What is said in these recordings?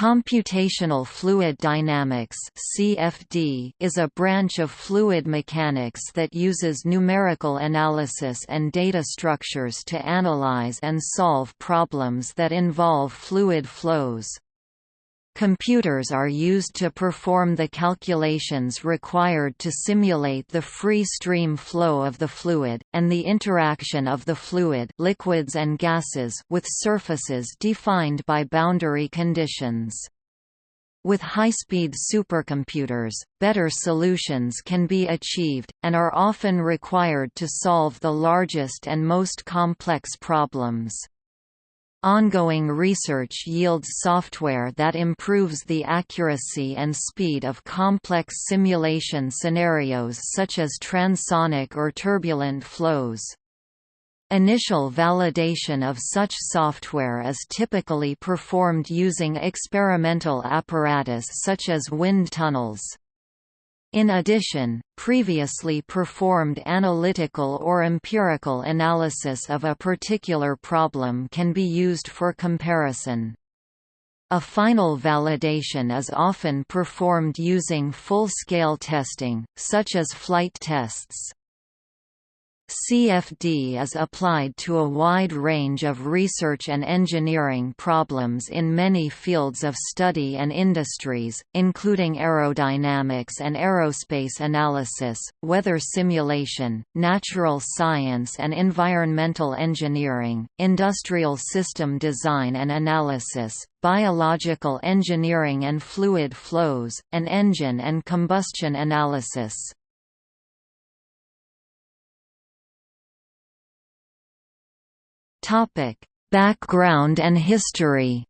Computational fluid dynamics (CFD) is a branch of fluid mechanics that uses numerical analysis and data structures to analyze and solve problems that involve fluid flows. Computers are used to perform the calculations required to simulate the free stream flow of the fluid, and the interaction of the fluid liquids and gases with surfaces defined by boundary conditions. With high-speed supercomputers, better solutions can be achieved, and are often required to solve the largest and most complex problems. Ongoing research yields software that improves the accuracy and speed of complex simulation scenarios such as transonic or turbulent flows. Initial validation of such software is typically performed using experimental apparatus such as wind tunnels. In addition, previously performed analytical or empirical analysis of a particular problem can be used for comparison. A final validation is often performed using full-scale testing, such as flight tests. CFD is applied to a wide range of research and engineering problems in many fields of study and industries, including aerodynamics and aerospace analysis, weather simulation, natural science and environmental engineering, industrial system design and analysis, biological engineering and fluid flows, and engine and combustion analysis. Topic: Background and history.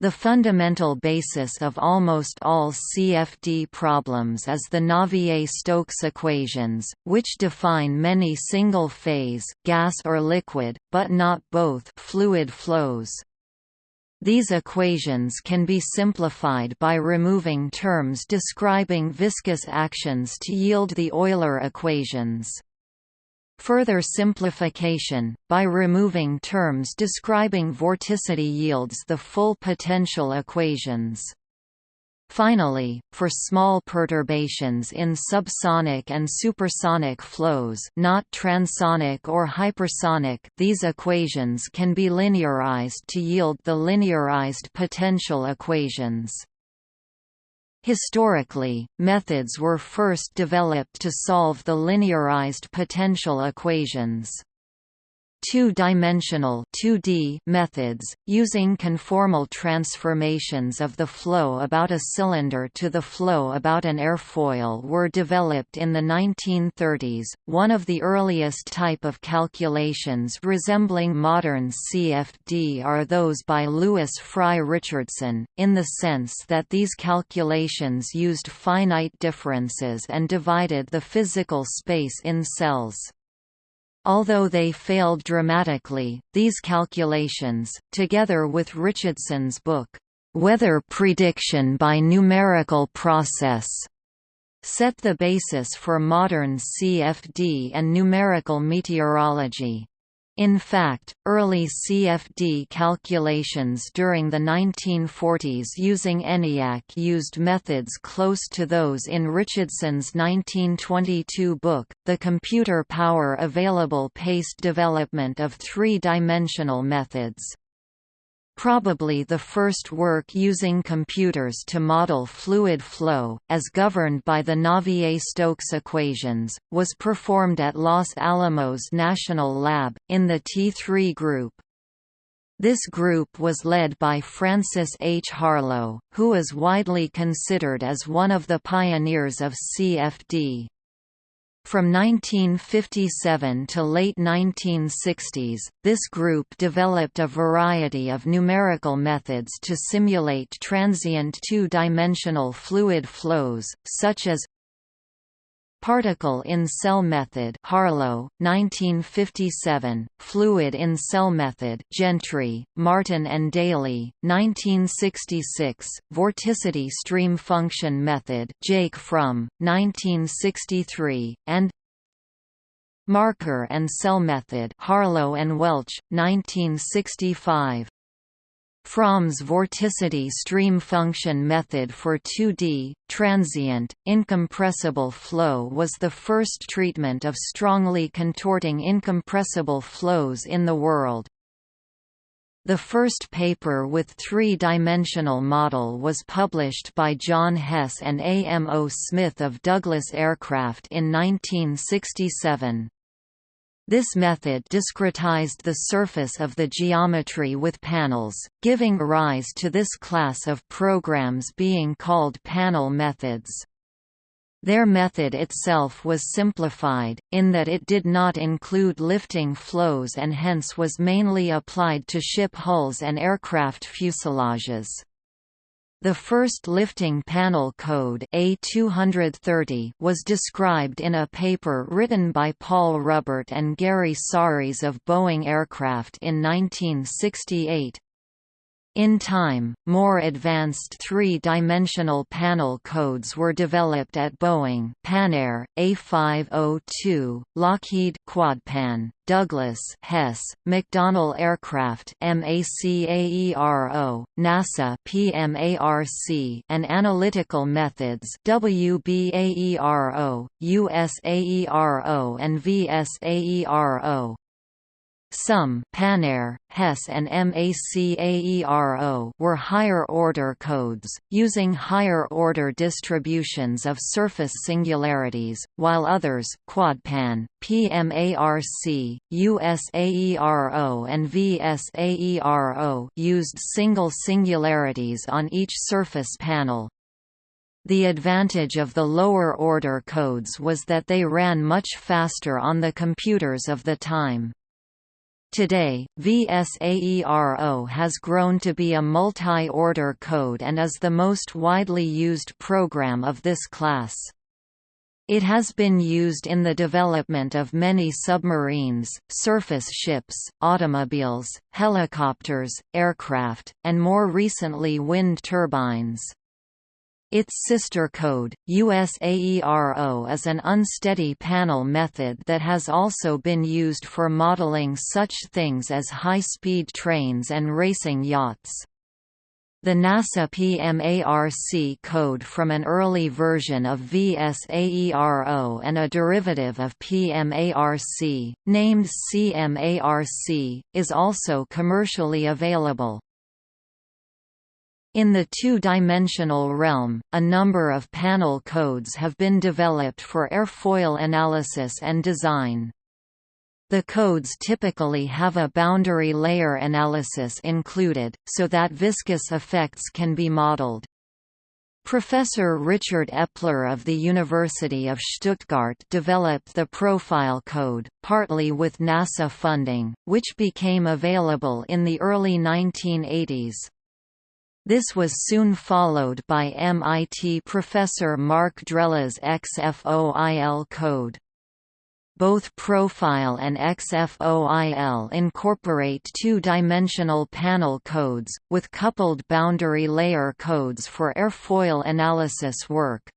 The fundamental basis of almost all CFD problems is the Navier-Stokes equations, which define many single-phase, gas or liquid, but not both fluid flows. These equations can be simplified by removing terms describing viscous actions to yield the Euler equations. Further simplification, by removing terms describing vorticity yields the full potential equations. Finally, for small perturbations in subsonic and supersonic flows not transonic or hypersonic these equations can be linearized to yield the linearized potential equations. Historically, methods were first developed to solve the linearized potential equations. Two-dimensional methods, using conformal transformations of the flow about a cylinder to the flow about an airfoil were developed in the 1930s. One of the earliest type of calculations resembling modern CFD are those by Lewis Fry Richardson, in the sense that these calculations used finite differences and divided the physical space in cells. Although they failed dramatically, these calculations, together with Richardson's book, Weather Prediction by Numerical Process, set the basis for modern CFD and numerical meteorology. In fact, early CFD calculations during the 1940s using ENIAC used methods close to those in Richardson's 1922 book, The Computer Power Available paced development of three-dimensional methods. Probably the first work using computers to model fluid flow, as governed by the Navier-Stokes equations, was performed at Los Alamos National Lab, in the T3 group. This group was led by Francis H. Harlow, who is widely considered as one of the pioneers of CFD. From 1957 to late 1960s, this group developed a variety of numerical methods to simulate transient two-dimensional fluid flows, such as Particle in cell method Harlow, 1957, Fluid in cell method Gentry, Martin and Daly, 1966, Vorticity stream function method Jake Fromm, 1963, and Marker and cell method Harlow and Welch, 1965. Fromm's vorticity stream function method for 2D, transient, incompressible flow was the first treatment of strongly contorting incompressible flows in the world. The first paper with three-dimensional model was published by John Hess and A. M. O. Smith of Douglas Aircraft in 1967. This method discretized the surface of the geometry with panels, giving rise to this class of programs being called panel methods. Their method itself was simplified, in that it did not include lifting flows and hence was mainly applied to ship hulls and aircraft fuselages. The first lifting panel code A230 was described in a paper written by Paul Rubbert and Gary Saaris of Boeing Aircraft in 1968, in time, more advanced three-dimensional panel codes were developed at Boeing Panair, A502, Lockheed Quadpan, Douglas Hess, McDonnell Aircraft MACAERO, NASA PMARC, and Analytical Methods WBAERO, USAERO and VSAERO. Some Panair, Hess and MACAERO were higher-order codes, using higher-order distributions of surface singularities, while others Quadpan, PMARC, USAERO and VSAERO used single singularities on each surface panel. The advantage of the lower-order codes was that they ran much faster on the computers of the time. Today, VSAERO has grown to be a multi-order code and is the most widely used program of this class. It has been used in the development of many submarines, surface ships, automobiles, helicopters, aircraft, and more recently wind turbines. Its sister code, USAERO is an unsteady panel method that has also been used for modeling such things as high-speed trains and racing yachts. The NASA PMARC code from an early version of VSAERO and a derivative of PMARC, named CMARC, is also commercially available. In the two-dimensional realm, a number of panel codes have been developed for airfoil analysis and design. The codes typically have a boundary layer analysis included, so that viscous effects can be modeled. Professor Richard Eppler of the University of Stuttgart developed the Profile Code, partly with NASA funding, which became available in the early 1980s. This was soon followed by MIT professor Mark Drela's XFOIL code. Both Profile and XFOIL incorporate two-dimensional panel codes, with coupled boundary layer codes for airfoil analysis work.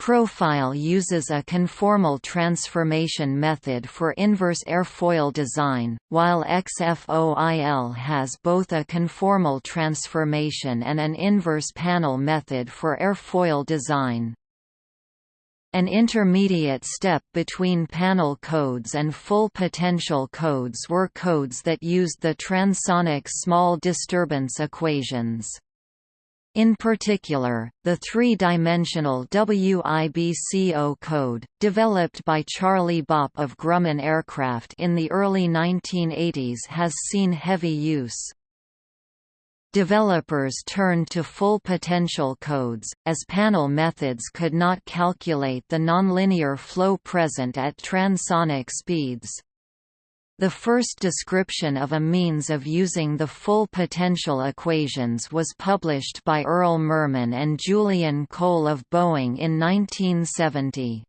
Profile uses a conformal transformation method for inverse airfoil design, while XFOIL has both a conformal transformation and an inverse panel method for airfoil design. An intermediate step between panel codes and full potential codes were codes that used the transonic small disturbance equations. In particular, the three-dimensional WIBCO code, developed by Charlie Boppe of Grumman Aircraft in the early 1980s has seen heavy use. Developers turned to full potential codes, as panel methods could not calculate the nonlinear flow present at transonic speeds. The first description of a means of using the full potential equations was published by Earll Murman and Julian Cole of Boeing in 1970.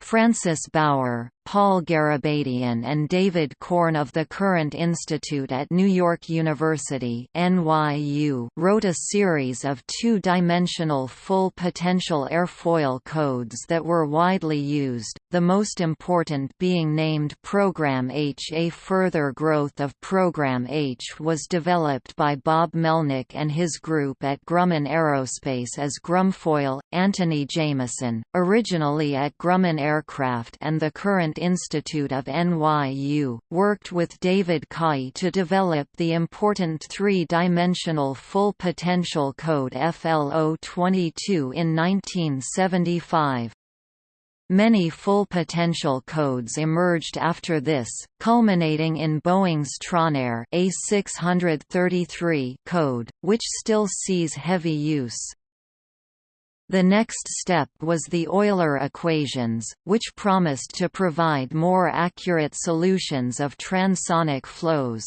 Francis Bauer, Paul Garabedian and David Korn of the Courant Institute at New York University NYU wrote a series of two-dimensional full-potential airfoil codes that were widely used, the most important being named Program H. A further growth of Program H was developed by Bob Melnick and his group at Grumman Aerospace as Grumfoil. Anthony Jameson, originally at Grumman Aircraft and the Courant Institute of NYU, worked with David Caughey to develop the important three-dimensional full potential code FLO22 in 1975. Many full potential codes emerged after this, culminating in Boeing's Tranair A633 code, which still sees heavy use. The next step was the Euler equations, which promised to provide more accurate solutions of transonic flows.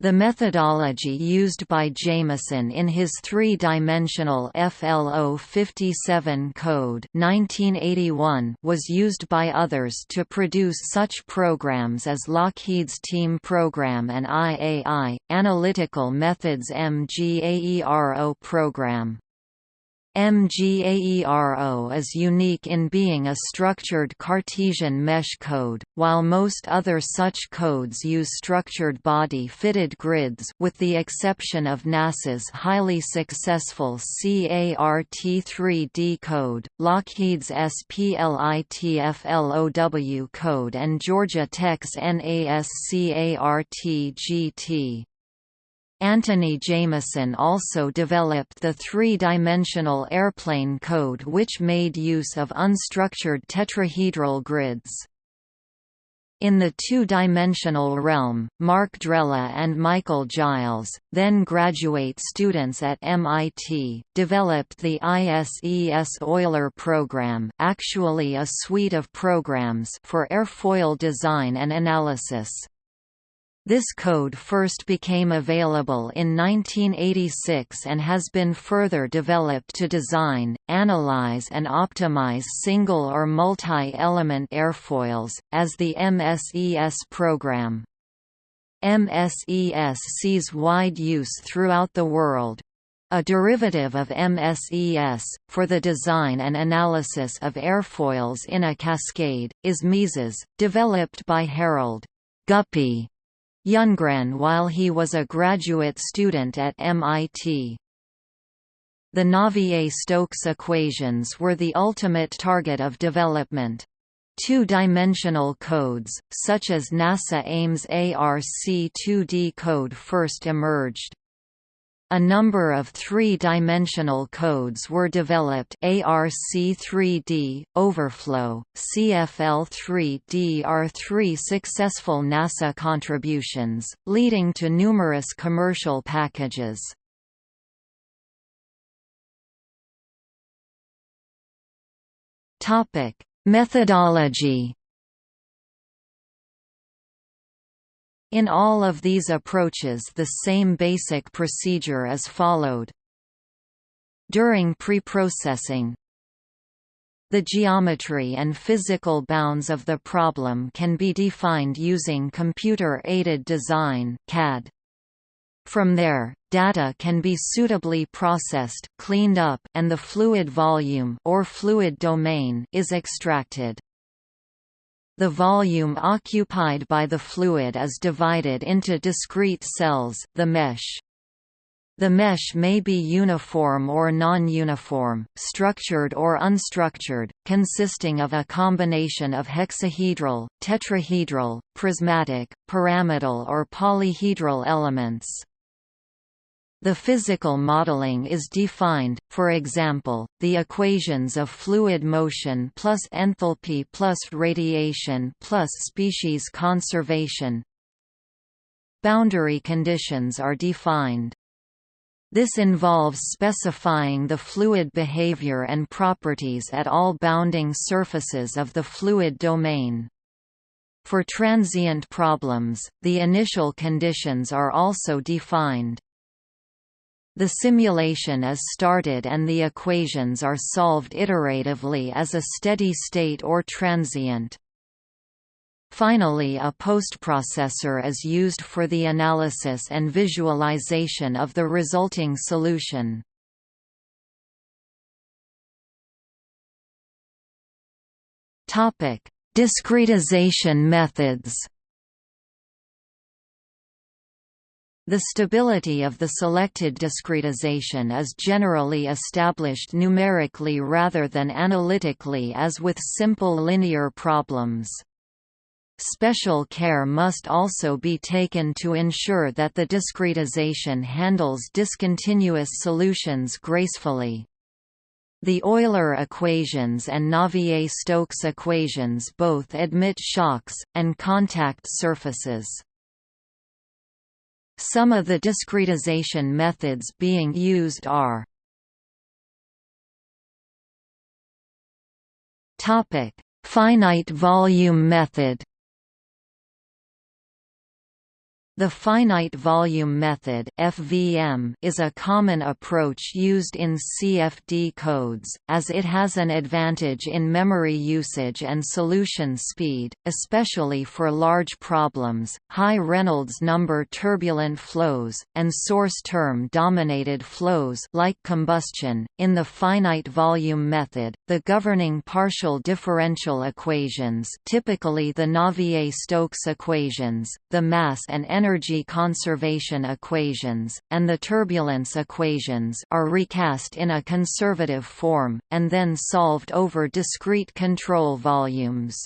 The methodology used by Jameson in his three-dimensional FLO 57 code 1981 was used by others to produce such programs as Lockheed's TEAM program and IAI, Analytical Methods MGAERO program. MGAERO is unique in being a structured Cartesian mesh code, while most other such codes use structured body-fitted grids with the exception of NASA's highly successful CART3D code, Lockheed's SPLITFLOW code and Georgia Tech's NASCART-GT. Anthony Jameson also developed the three-dimensional airplane code which made use of unstructured tetrahedral grids. In the two-dimensional realm, Mark Drela and Michael Giles, then graduate students at MIT, developed the ISES Euler program actually a suite of programs for airfoil design and analysis. This code first became available in 1986 and has been further developed to design, analyze and optimize single or multi-element airfoils, as the MSES program. MSES sees wide use throughout the world. A derivative of MSES, for the design and analysis of airfoils in a cascade, is MISES, developed by Harold Guppy Youngren while he was a graduate student at MIT. The Navier-Stokes equations were the ultimate target of development. Two-dimensional codes, such as NASA Ames ARC-2D code first emerged. A number of three-dimensional codes were developed ARC3D, Overflow, CFL3D are three successful NASA contributions, leading to numerous commercial packages. Methodology In all of these approaches the same basic procedure is followed. During preprocessing, the geometry and physical bounds of the problem can be defined using computer-aided design CAD. From there, data can be suitably processed, cleaned up, and the fluid volume or fluid domain is extracted. The volume occupied by the fluid is divided into discrete cells the mesh. The mesh may be uniform or non-uniform, structured or unstructured, consisting of a combination of hexahedral, tetrahedral, prismatic, pyramidal or polyhedral elements. The physical modeling is defined, for example, the equations of fluid motion plus enthalpy plus radiation plus species conservation. Boundary conditions are defined. This involves specifying the fluid behavior and properties at all bounding surfaces of the fluid domain. For transient problems, the initial conditions are also defined. The simulation is started and the equations are solved iteratively as a steady state or transient. Finally a postprocessor is used for the analysis and visualization of the resulting solution. Discretization methods The stability of the selected discretization is generally established numerically rather than analytically as with simple linear problems. Special care must also be taken to ensure that the discretization handles discontinuous solutions gracefully. The Euler equations and Navier-Stokes equations both admit shocks, and contact surfaces. Some of the discretization methods being used are Finite volume method The finite volume method (FVM) is a common approach used in CFD codes, as it has an advantage in memory usage and solution speed, especially for large problems, high Reynolds number turbulent flows, and source term dominated flows like combustion. In the finite volume method, the governing partial differential equations, typically the Navier-Stokes equations, the mass and energy energy conservation equations, and the turbulence equations are recast in a conservative form, and then solved over discrete control volumes.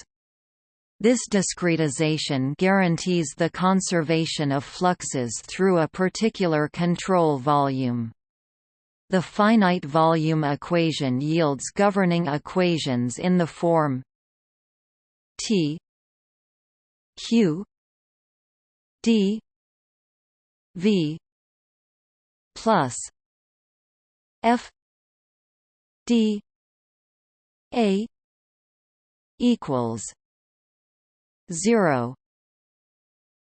This discretization guarantees the conservation of fluxes through a particular control volume. The finite volume equation yields governing equations in the form T Q d v plus f d a equals 0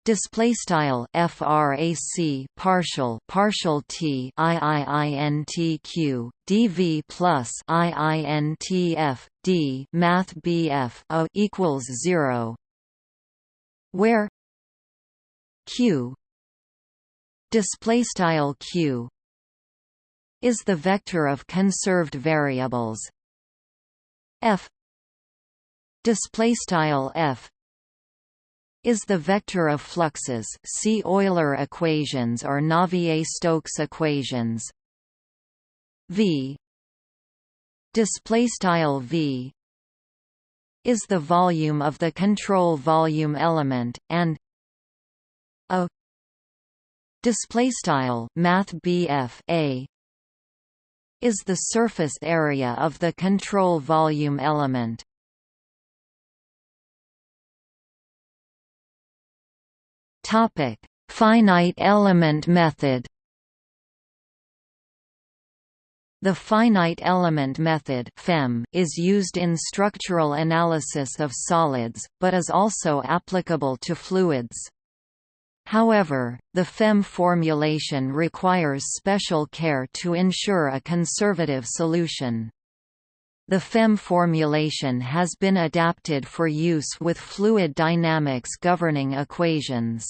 Display style frac partial partial t iintq dv plus iintf d math bf equals zero, where q. Display style q. Is the vector of conserved variables. F. Display style f. Is the vector of fluxes see Euler equations or Navier-Stokes equations. V. Display style v. Is the volume of the control volume element and display style math a is the surface area of the control volume element topic finite element method The finite element method FEM, is used in structural analysis of solids, but is also applicable to fluids. However, the FEM formulation requires special care to ensure a conservative solution. The FEM formulation has been adapted for use with fluid dynamics governing equations.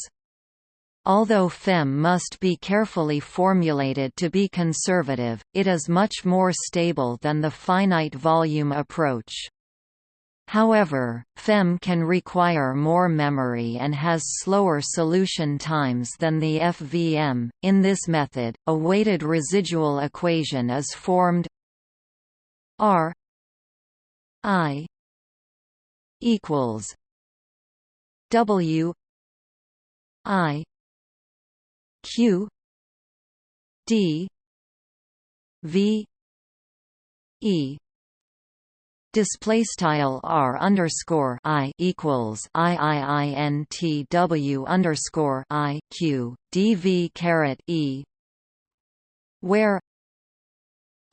Although FEM must be carefully formulated to be conservative, it is much more stable than the finite volume approach. However, FEM can require more memory and has slower solution times than the FVM. In this method, a weighted residual equation is formed R I equals W I Q D V E display style r underscore i equals i i i n t w underscore i q dv caret e where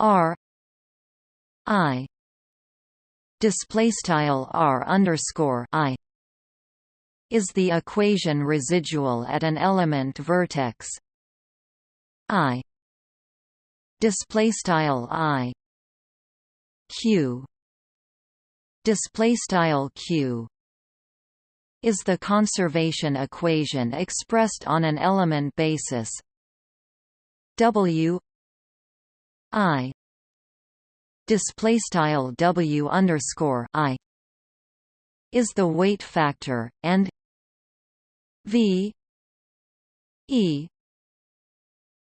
r i display style r underscore i is the equation residual at an element vertex i display style i q display style q is the conservation equation expressed on an element basis. W I display style W underscore I is the weight factor and V E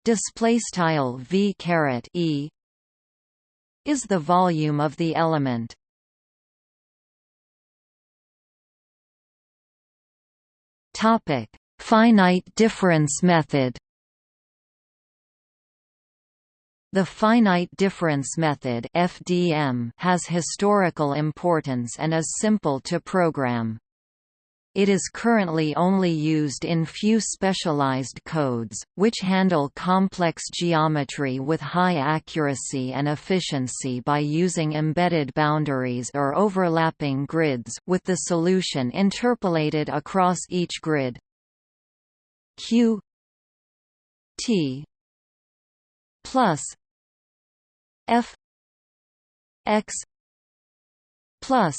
display style V caret E is the volume of the element topic finite difference method The finite difference method (FDM) has historical importance and is simple to program. It is currently only used in few specialized codes, which handle complex geometry with high accuracy and efficiency by using embedded boundaries or overlapping grids with the solution interpolated across each grid. Q T plus f x plus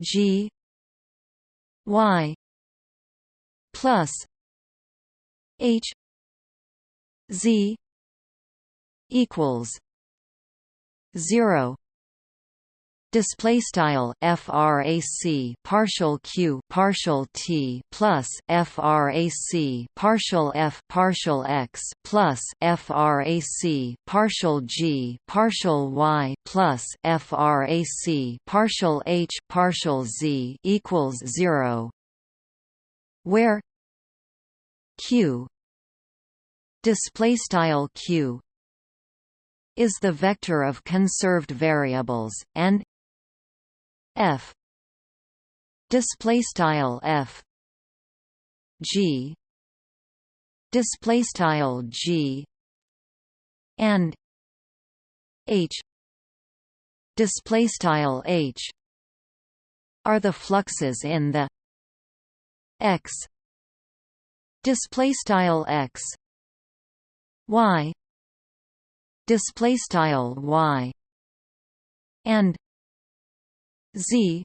g y plus h z equals 0 display style frac partial q partial t plus frac partial f partial x plus frac partial g partial y plus frac partial h partial z equals 0 where q display style q is the vector of conserved variables and f. Display style f. G. Display style g. And h. Display style h. Are the fluxes in the x. Display style x. Y. Display style y. And z.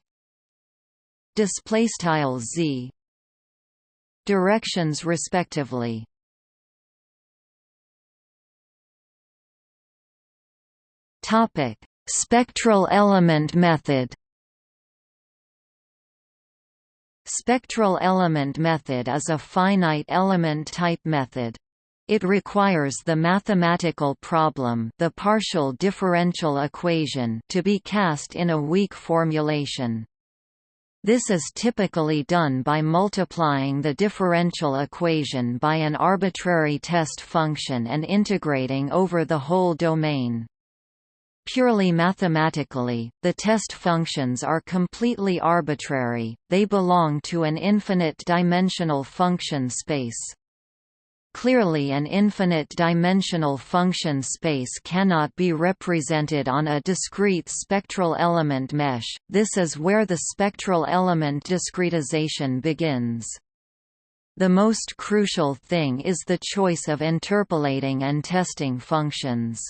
Display style z. Directions respectively. Topic. Spectral element method. Spectral element method is a finite element type method. It requires the mathematical problem the partial differential equation to be cast in a weak formulation. This is typically done by multiplying the differential equation by an arbitrary test function and integrating over the whole domain. Purely mathematically, the test functions are completely arbitrary, they belong to an infinite-dimensional function space. Clearly an infinite-dimensional function space cannot be represented on a discrete spectral element mesh, this is where the spectral element discretization begins. The most crucial thing is the choice of interpolating and testing functions.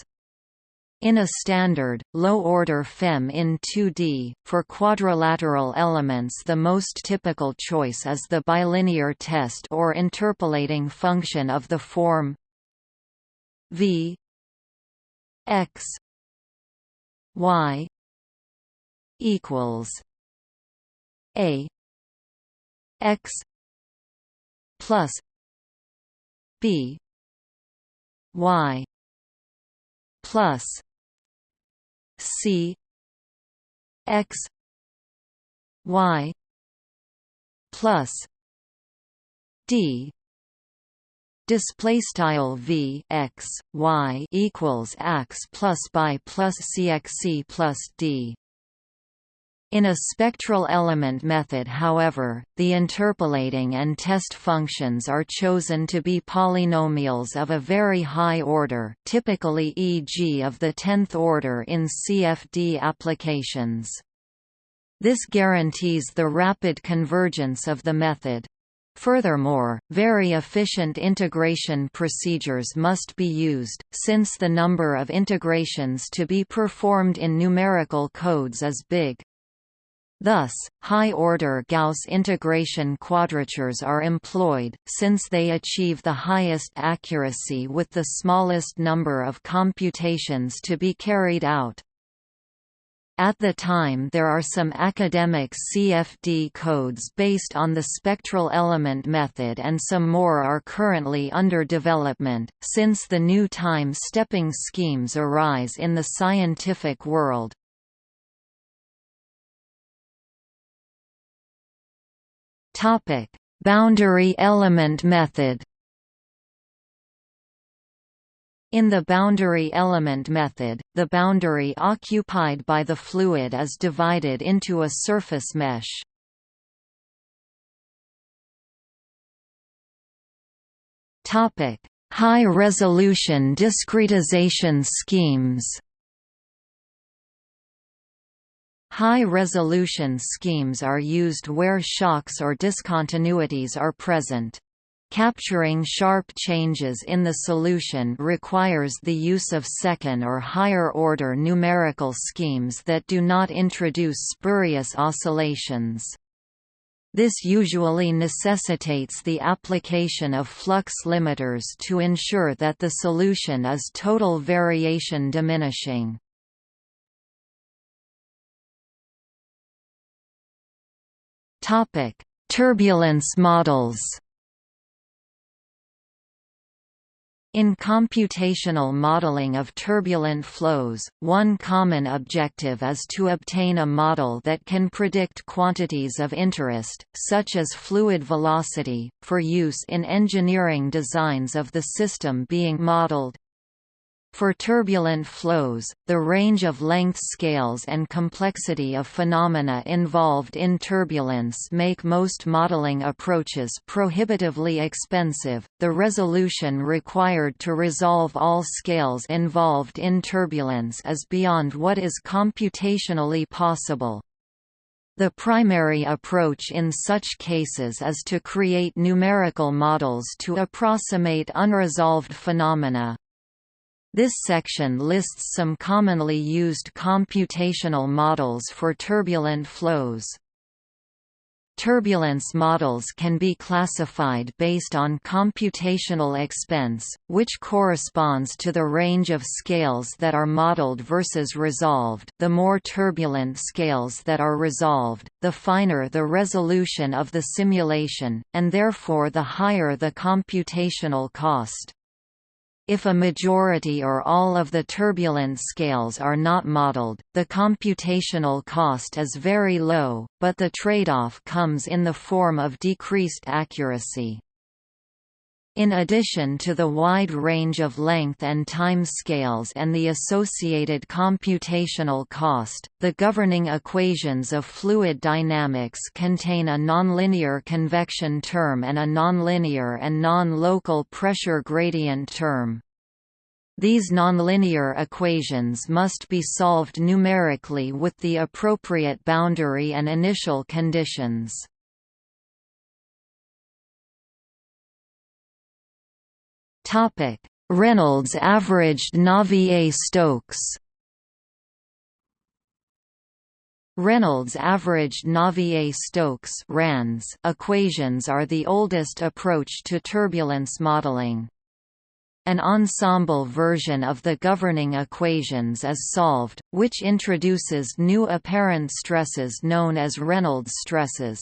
In a standard, low-order FEM in 2D, for quadrilateral elements the most typical choice is the bilinear test or interpolating function of the form v x y equals a x plus b y plus C X Y plus D. Display style v x y equals x plus by plus cxc plus d in a spectral element method however, the interpolating and test functions are chosen to be polynomials of a very high order typically e.g. of the tenth order in CFD applications. This guarantees the rapid convergence of the method. Furthermore, very efficient integration procedures must be used, since the number of integrations to be performed in numerical codes is big. Thus, high-order Gauss integration quadratures are employed, since they achieve the highest accuracy with the smallest number of computations to be carried out. At the time there are some academic CFD codes based on the spectral element method and some more are currently under development, since the new time-stepping schemes arise in the scientific world. Topic: Boundary element method. In the boundary element method, the boundary occupied by the fluid is divided into a surface mesh. Topic: High-resolution discretization schemes. High-resolution schemes are used where shocks or discontinuities are present. Capturing sharp changes in the solution requires the use of second or higher-order numerical schemes that do not introduce spurious oscillations. This usually necessitates the application of flux limiters to ensure that the solution is total variation diminishing. Topic: Turbulence models. In computational modeling of turbulent flows, one common objective is to obtain a model that can predict quantities of interest, such as fluid velocity, for use in engineering designs of the system being modeled. For turbulent flows, the range of length scales and complexity of phenomena involved in turbulence make most modeling approaches prohibitively expensive. The resolution required to resolve all scales involved in turbulence is beyond what is computationally possible. The primary approach in such cases is to create numerical models to approximate unresolved phenomena, this section lists some commonly used computational models for turbulent flows. Turbulence models can be classified based on computational expense, which corresponds to the range of scales that are modeled versus resolved. The more turbulent scales that are resolved, the finer the resolution of the simulation, and therefore the higher the computational cost. If a majority or all of the turbulent scales are not modeled, the computational cost is very low, but the trade-off comes in the form of decreased accuracy. In addition to the wide range of length and time scales and the associated computational cost, the governing equations of fluid dynamics contain a nonlinear convection term and a nonlinear and non-local pressure gradient term. These nonlinear equations must be solved numerically with the appropriate boundary and initial conditions. Reynolds averaged Navier-Stokes. Reynolds averaged Navier-Stokes equations are the oldest approach to turbulence modeling. An ensemble version of the governing equations is solved, which introduces new apparent stresses known as Reynolds stresses.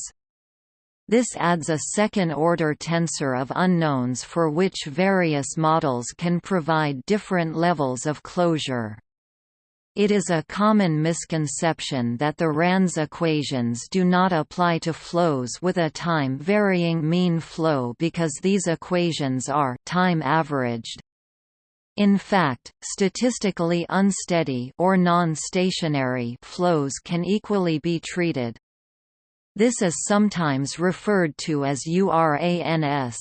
This adds a second-order tensor of unknowns for which various models can provide different levels of closure. It is a common misconception that the RANS equations do not apply to flows with a time-varying mean flow because these equations are time-averaged. In fact, statistically unsteady or non-stationary flows can equally be treated. This is sometimes referred to as URANS.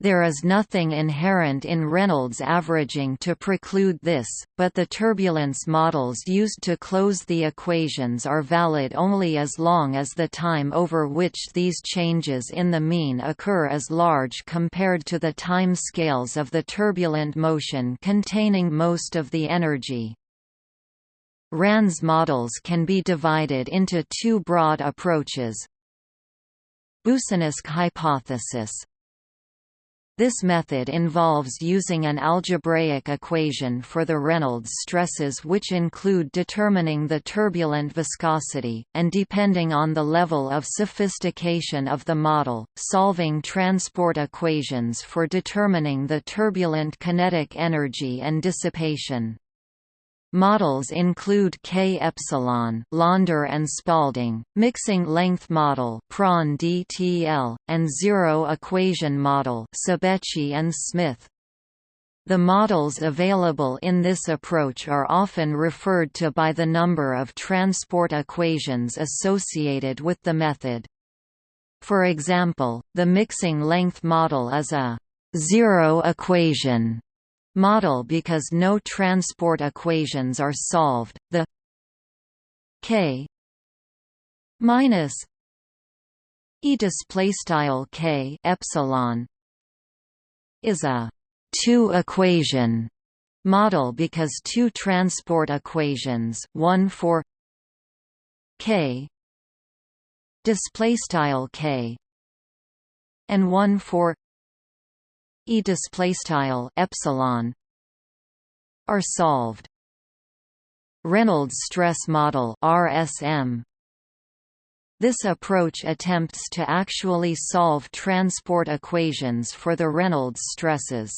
There is nothing inherent in Reynolds averaging to preclude this, but the turbulence models used to close the equations are valid only as long as the time over which these changes in the mean occur is large compared to the time scales of the turbulent motion containing most of the energy. RANS models can be divided into two broad approaches. Boussinesq hypothesis this method involves using an algebraic equation for the Reynolds stresses which include determining the turbulent viscosity, and depending on the level of sophistication of the model, solving transport equations for determining the turbulent kinetic energy and dissipation. Models include K epsilon, Launder and Spalding, mixing length model, Prandtl, and zero equation model, Cebeci and Smith. The models available in this approach are often referred to by the number of transport equations associated with the method. For example, the mixing length model is a zero equation model because no transport equations are solved. The k minus e display style k epsilon is a two equation model because two transport equations, one for k display style k and one for e display style epsilon are solved. Reynolds stress model RSM this approach attempts to actually solve transport equations for the Reynolds stresses.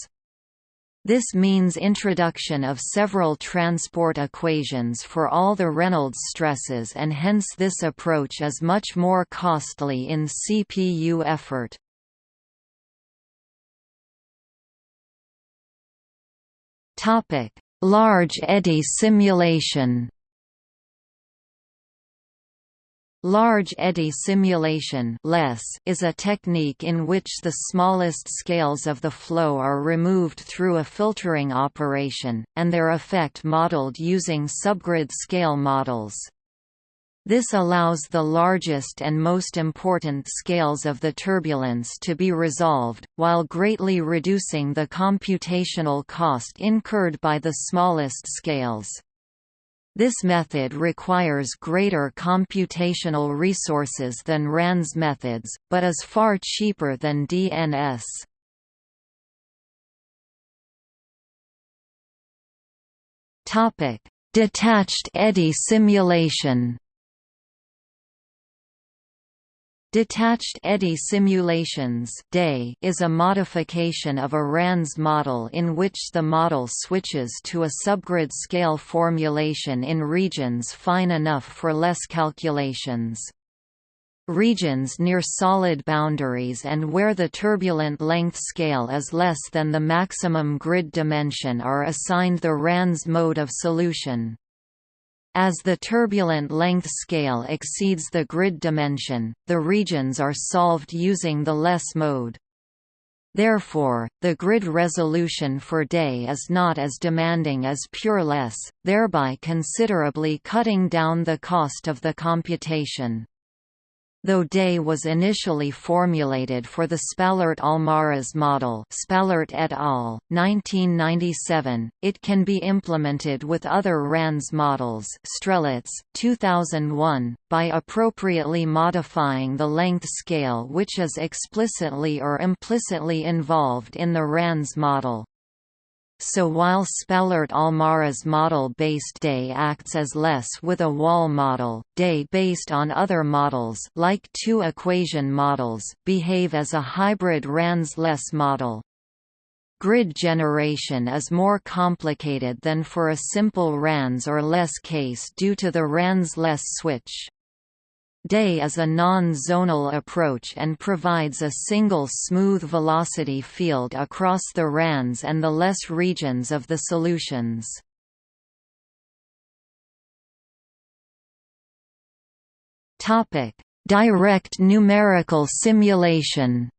This means introduction of several transport equations for all the Reynolds stresses and hence this approach is much more costly in CPU effort. Large eddy simulation. Large eddy simulation is a technique in which the smallest scales of the flow are removed through a filtering operation, and their effect modeled using subgrid scale models. This allows the largest and most important scales of the turbulence to be resolved, while greatly reducing the computational cost incurred by the smallest scales. This method requires greater computational resources than RANS methods, but is far cheaper than DNS. Detached eddy simulation Detached eddy simulations is a modification of a RANS model in which the model switches to a subgrid scale formulation in regions fine enough for less calculations. Regions near solid boundaries and where the turbulent length scale is less than the maximum grid dimension are assigned the RANS mode of solution. As the turbulent length scale exceeds the grid dimension, the regions are solved using the less mode. Therefore, the grid resolution for day is not as demanding as pure less, thereby considerably cutting down the cost of the computation. Though Day was initially formulated for the Spalart-Allmaras model Spalart et al., 1997, it can be implemented with other RANS models Strelets, 2001, by appropriately modifying the length scale which is explicitly or implicitly involved in the RANS model. So while Spalart-Allmaras model-based day acts as less with a wall model, day based on other models like two-equation models, behave as a hybrid RANS-less model. Grid generation is more complicated than for a simple RANS or less case due to the RANS-less switch. Day is a non-zonal approach and provides a single smooth velocity field across the RANS and the less regions of the solutions. Direct numerical simulation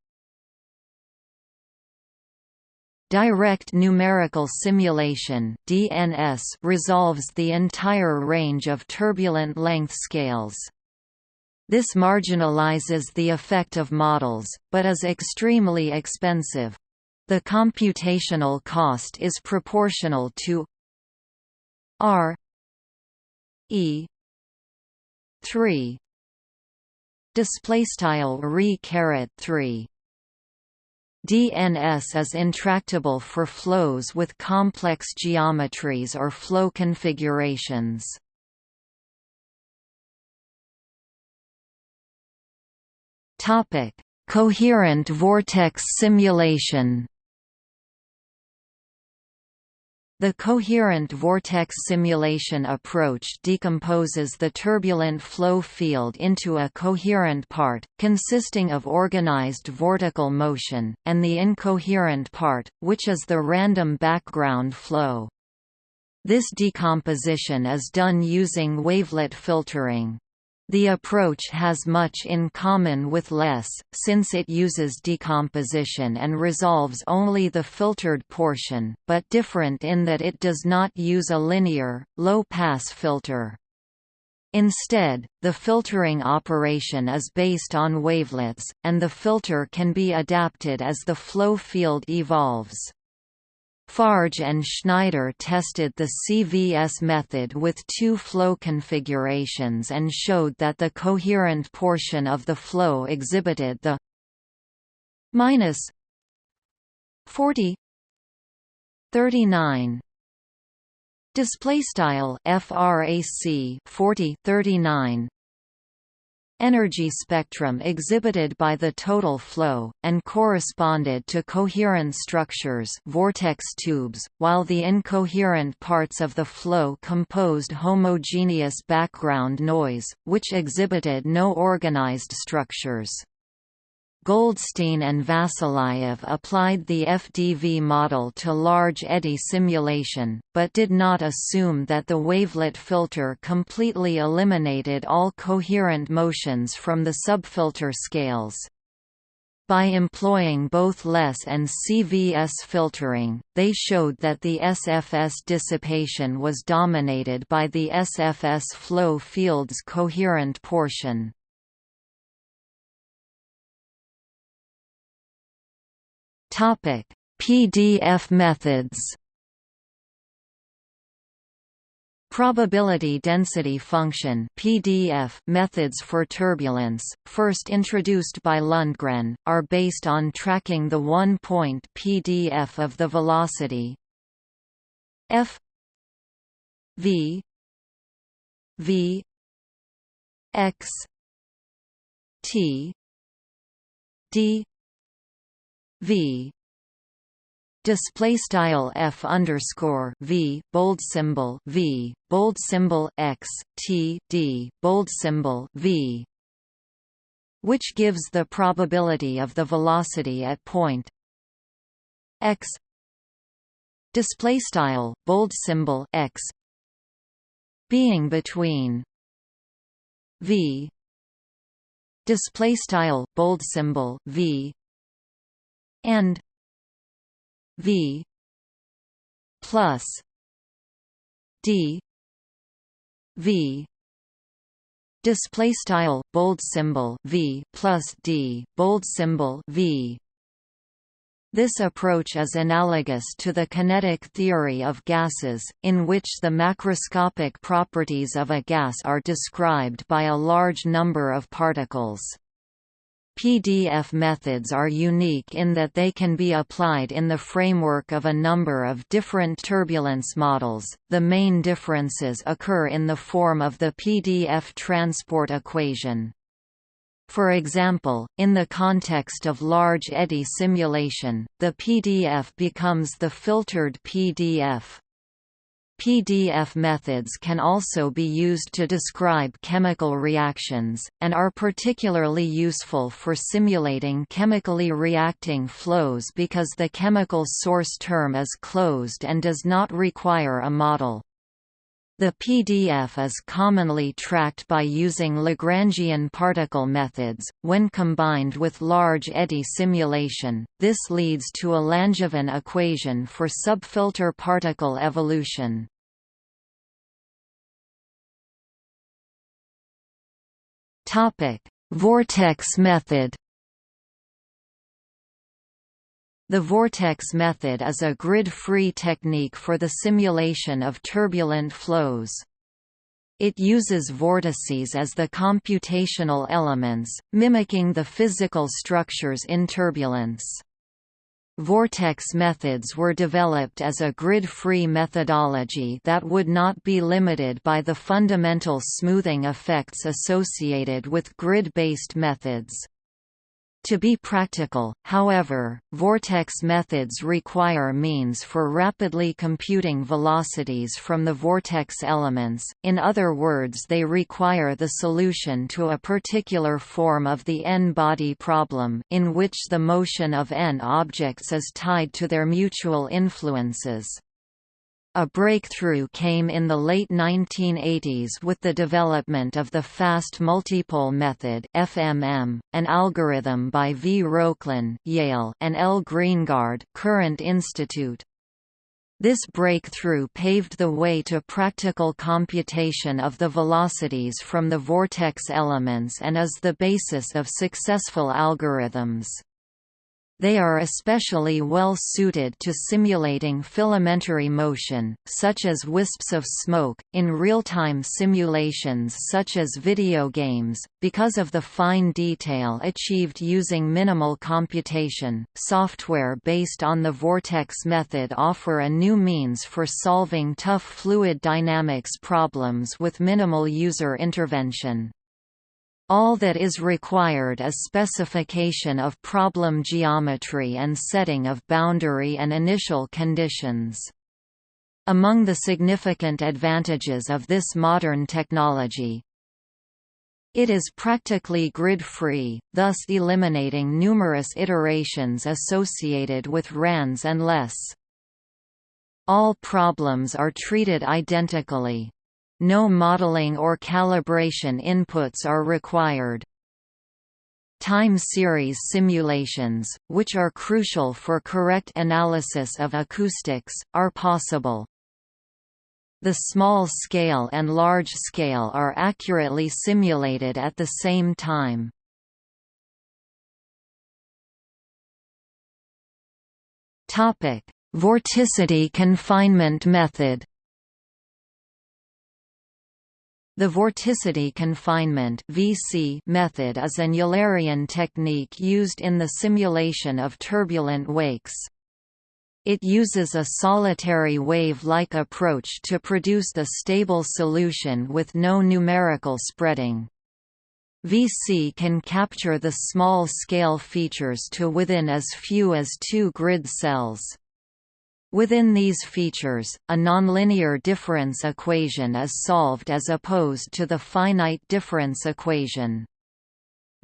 Direct numerical simulation (DNS) resolves the entire range of turbulent length scales. This marginalizes the effect of models, but is extremely expensive. The computational cost is proportional to r E three display re caret 3 DNS is intractable for flows with complex geometries or flow configurations. Topic: Coherent vortex simulation. The coherent vortex simulation approach decomposes the turbulent flow field into a coherent part, consisting of organized vortical motion, and the incoherent part, which is the random background flow. This decomposition is done using wavelet filtering. The approach has much in common with LESS, since it uses decomposition and resolves only the filtered portion, but different in that it does not use a linear, low-pass filter. Instead, the filtering operation is based on wavelets, and the filter can be adapted as the flow field evolves. Farge and Schneider tested the CVS method with two flow configurations and showed that the coherent portion of the flow exhibited the minus 40 39 display style frac 40 39 energy spectrum exhibited by the total flow, and corresponded to coherent structures vortex tubes, while the incoherent parts of the flow composed homogeneous background noise, which exhibited no organized structures. Goldstein and Vasilyev applied the FDV model to large eddy simulation, but did not assume that the wavelet filter completely eliminated all coherent motions from the subfilter scales. By employing both LESS and CVS filtering, they showed that the SFS dissipation was dominated by the SFS flow field's coherent portion. Topic: PDF methods. Probability density function (PDF) methods for turbulence, first introduced by Lundgren, are based on tracking the one-point PDF of the velocity f v v x t d v. Display style f underscore v bold symbol v bold symbol x t d bold symbol v which gives the probability of the velocity at point x. Display style bold symbol x being between v. Display style bold symbol v and V plus D V display style bold symbol V plus D bold symbol V this approach is analogous to the kinetic theory of gases, in which the macroscopic properties of a gas are described by a large number of particles. PDF methods are unique in that they can be applied in the framework of a number of different turbulence models. The main differences occur in the form of the PDF transport equation. For example, in the context of large eddy simulation, the PDF becomes the filtered PDF. PDF methods can also be used to describe chemical reactions, and are particularly useful for simulating chemically reacting flows because the chemical source term is closed and does not require a model. The PDF is commonly tracked by using Lagrangian particle methods. When combined with large eddy simulation, this leads to a Langevin equation for subfilter particle evolution. Topic: Vortex method. The vortex method is a grid-free technique for the simulation of turbulent flows. It uses vortices as the computational elements, mimicking the physical structures in turbulence. Vortex methods were developed as a grid-free methodology that would not be limited by the fundamental smoothing effects associated with grid-based methods. To be practical, however, vortex methods require means for rapidly computing velocities from the vortex elements, in other words they require the solution to a particular form of the n-body problem in which the motion of n objects is tied to their mutual influences. A breakthrough came in the late 1980s with the development of the fast multipole method (FMM), an algorithm by V. Rokhlin (Yale) and L. Greengard (Courant Institute). This breakthrough paved the way to practical computation of the velocities from the vortex elements and is the basis of successful algorithms. They are especially well suited to simulating filamentary motion, such as wisps of smoke, in real-time simulations such as video games, because of the fine detail achieved using minimal computation. Software based on the vortex method offer a new means for solving tough fluid dynamics problems with minimal user intervention. All that is required is specification of problem geometry and setting of boundary and initial conditions. Among the significant advantages of this modern technology, it is practically grid-free, thus eliminating numerous iterations associated with RANs and LES. All problems are treated identically, no modeling or calibration inputs are required. Time series simulations, which are crucial for correct analysis of acoustics, are possible. The small scale and large scale are accurately simulated at the same time. Vorticity confinement method the vorticity confinement (VC) method is an Eulerian technique used in the simulation of turbulent wakes. It uses a solitary wave-like approach to produce a stable solution with no numerical spreading. VC can capture the small-scale features to within as few as two grid cells. Within these features, a nonlinear difference equation is solved as opposed to the finite difference equation.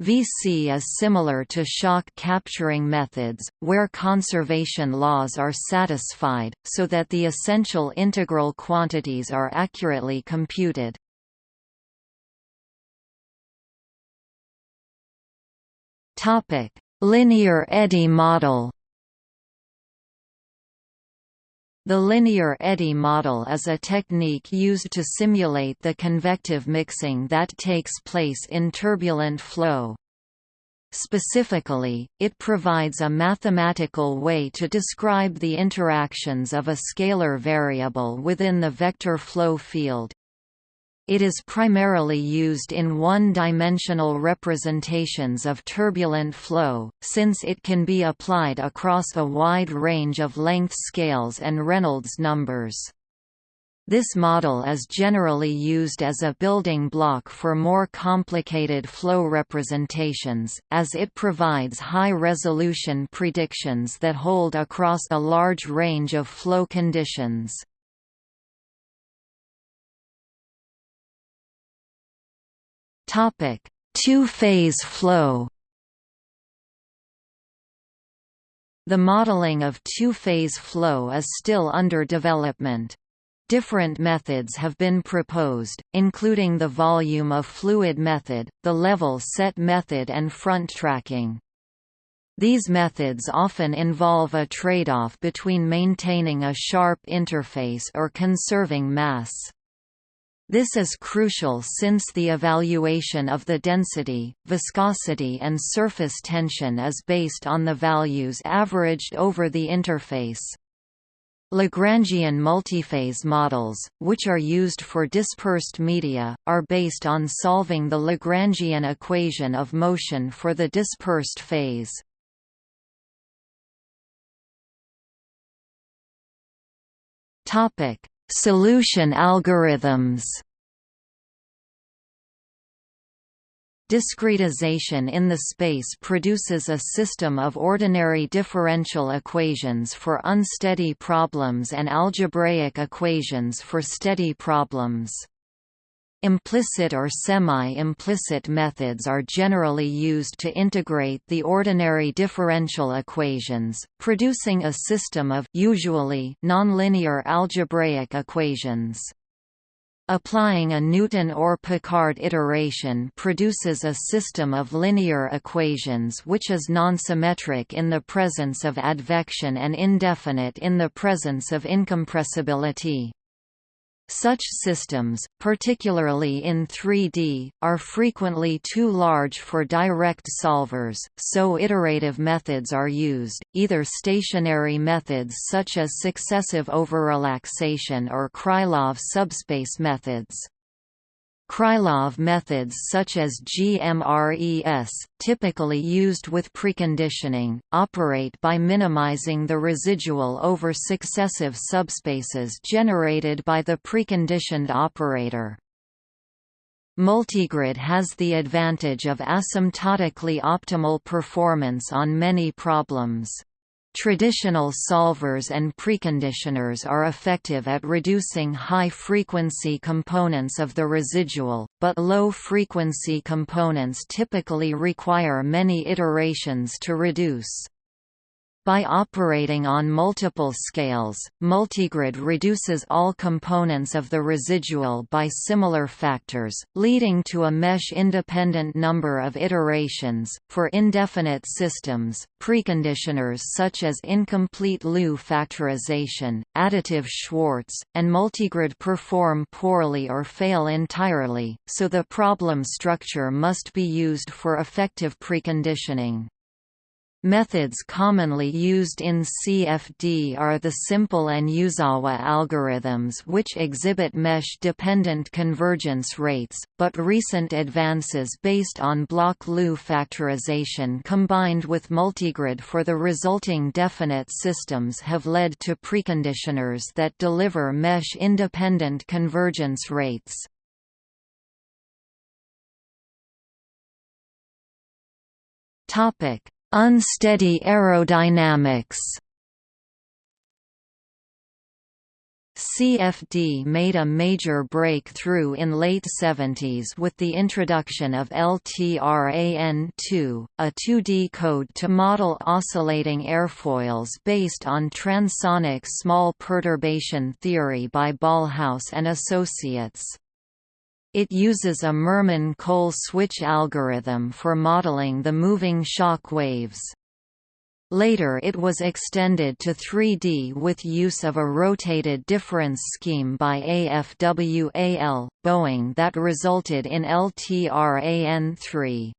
VC is similar to shock capturing methods, where conservation laws are satisfied, so that the essential integral quantities are accurately computed. Linear eddy model The linear eddy model is a technique used to simulate the convective mixing that takes place in turbulent flow. Specifically, it provides a mathematical way to describe the interactions of a scalar variable within the vector flow field. It is primarily used in one-dimensional representations of turbulent flow, since it can be applied across a wide range of length scales and Reynolds numbers. This model is generally used as a building block for more complicated flow representations, as it provides high-resolution predictions that hold across a large range of flow conditions. Topic: Two-phase flow. The modeling of two-phase flow is still under development. Different methods have been proposed, including the volume of fluid method, the level set method and front tracking. These methods often involve a trade-off between maintaining a sharp interface or conserving mass. This is crucial since the evaluation of the density, viscosity and surface tension is based on the values averaged over the interface. Lagrangian multiphase models, which are used for dispersed media, are based on solving the Lagrangian equation of motion for the dispersed phase. Solution algorithms Discretization in the space produces a system of ordinary differential equations for unsteady problems and algebraic equations for steady problems. Implicit or semi-implicit methods are generally used to integrate the ordinary differential equations, producing a system of usually nonlinear algebraic equations. Applying a Newton or Picard iteration produces a system of linear equations which is non-symmetric in the presence of advection and indefinite in the presence of incompressibility. Such systems, particularly in 3D, are frequently too large for direct solvers, so iterative methods are used, either stationary methods such as successive overrelaxation or Krylov subspace methods. Krylov methods such as GMRES, typically used with preconditioning, operate by minimizing the residual over successive subspaces generated by the preconditioned operator. Multigrid has the advantage of asymptotically optimal performance on many problems. Traditional solvers and preconditioners are effective at reducing high-frequency components of the residual, but low-frequency components typically require many iterations to reduce. By operating on multiple scales, multigrid reduces all components of the residual by similar factors, leading to a mesh-independent number of iterations. For indefinite systems, preconditioners such as incomplete LU factorization, additive Schwarz, and multigrid perform poorly or fail entirely, so the problem structure must be used for effective preconditioning. Methods commonly used in CFD are the simple and Uzawa algorithms which exhibit mesh-dependent convergence rates, but recent advances based on block LU factorization combined with multigrid for the resulting definite systems have led to preconditioners that deliver mesh-independent convergence rates. Topic Unsteady aerodynamics CFD made a major breakthrough in late 70s with the introduction of LTRAN2, a 2D code to model oscillating airfoils based on transonic small perturbation theory by Ballhaus and Associates. It uses a Murman-Cole switch algorithm for modeling the moving shock waves. Later it was extended to 3D with use of a rotated difference scheme by AFWAL, Boeing that resulted in LTRAN3.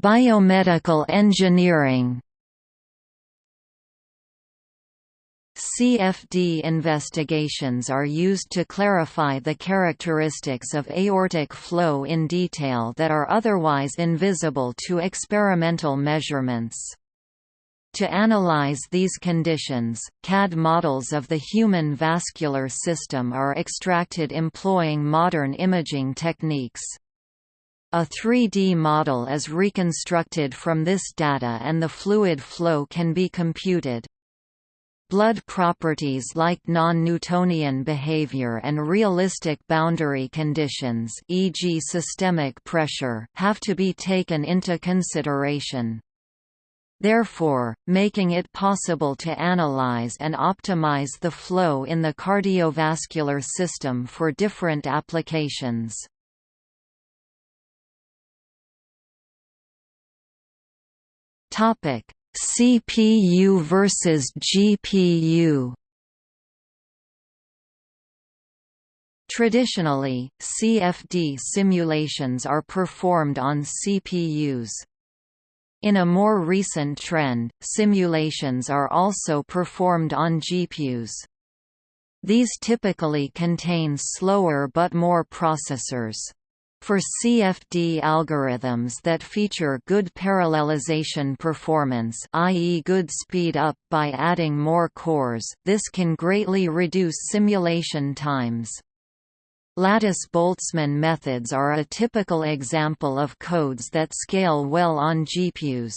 Biomedical engineering CFD investigations are used to clarify the characteristics of aortic flow in detail that are otherwise invisible to experimental measurements. To analyze these conditions, CAD models of the human vascular system are extracted employing modern imaging techniques. A 3D model is reconstructed from this data and the fluid flow can be computed. Blood properties like non-Newtonian behavior and realistic boundary conditions e.g. systemic pressure have to be taken into consideration. Therefore, making it possible to analyze and optimize the flow in the cardiovascular system for different applications. Topic: CPU versus GPU Traditionally, CFD simulations are performed on CPUs. In a more recent trend, simulations are also performed on GPUs. These typically contain slower but more processors. For CFD algorithms that feature good parallelization performance i.e. good speed up by adding more cores this can greatly reduce simulation times. Lattice-Boltzmann methods are a typical example of codes that scale well on GPUs.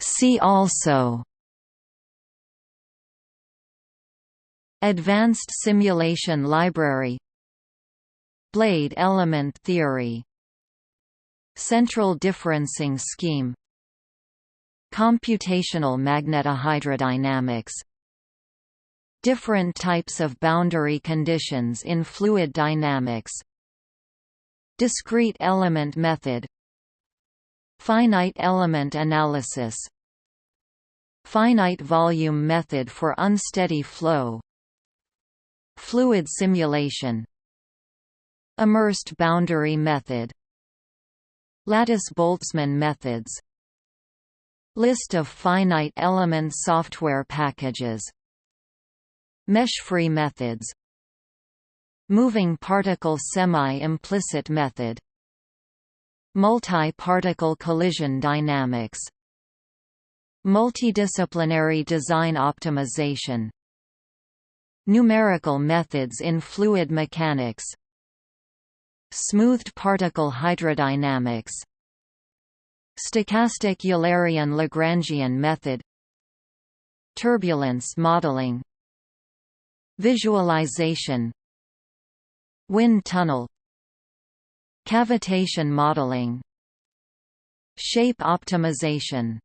See also Advanced Simulation Library. Blade element theory. Central differencing scheme. Computational magnetohydrodynamics. Different types of boundary conditions in fluid dynamics. Discrete element method. Finite element analysis. Finite volume method for unsteady flow Fluid simulation. Immersed boundary method. Lattice-Boltzmann methods. List of finite element software packages. Mesh-free methods. Moving particle semi-implicit method. Multi-particle collision dynamics. Multidisciplinary design optimization Numerical methods in fluid mechanics Smoothed particle hydrodynamics Stochastic Eulerian-Lagrangian method Turbulence modeling Visualization Wind tunnel Cavitation modeling Shape optimization